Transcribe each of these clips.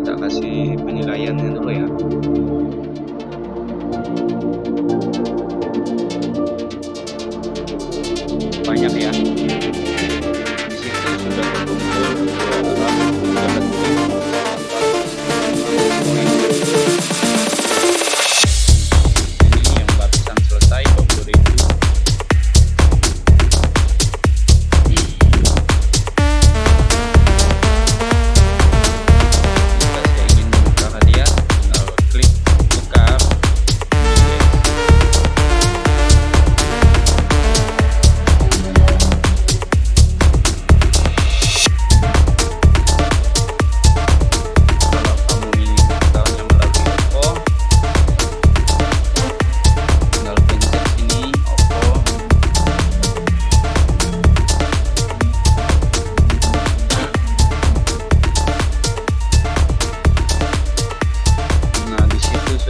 kita kasih penilaiannya dulu ya. Banyak ya.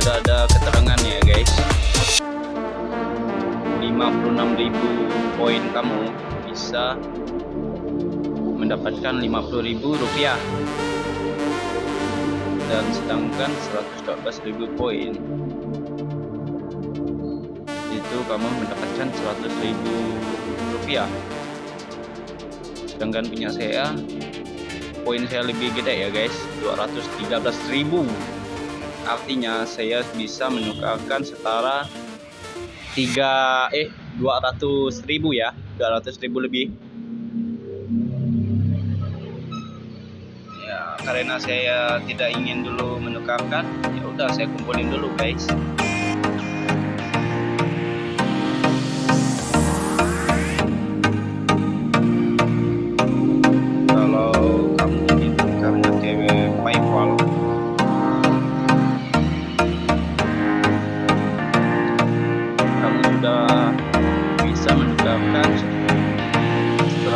Sudah ada keterangannya, guys. 56.000 poin kamu bisa mendapatkan 50.000 rupiah. Dan sedangkan 114.000 poin itu kamu mendapatkan 100.000 rupiah. Sedangkan punya saya poin saya lebih gede ya guys 213.000 artinya saya bisa menukarkan setara 3 eh 200.000 ya. 200.000 lebih. Ya karena saya tidak ingin dulu menukarkan ya udah saya kumpulin dulu guys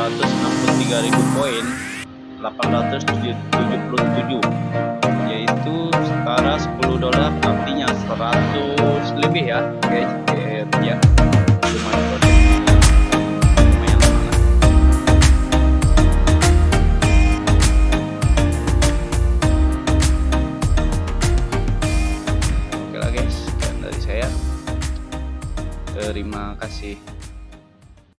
263.000 poin 877 yaitu setara 10 dolar artinya 100 lebih ya guys. Eh, ya. Lumayan oke lah guys. Dari saya. Terima kasih.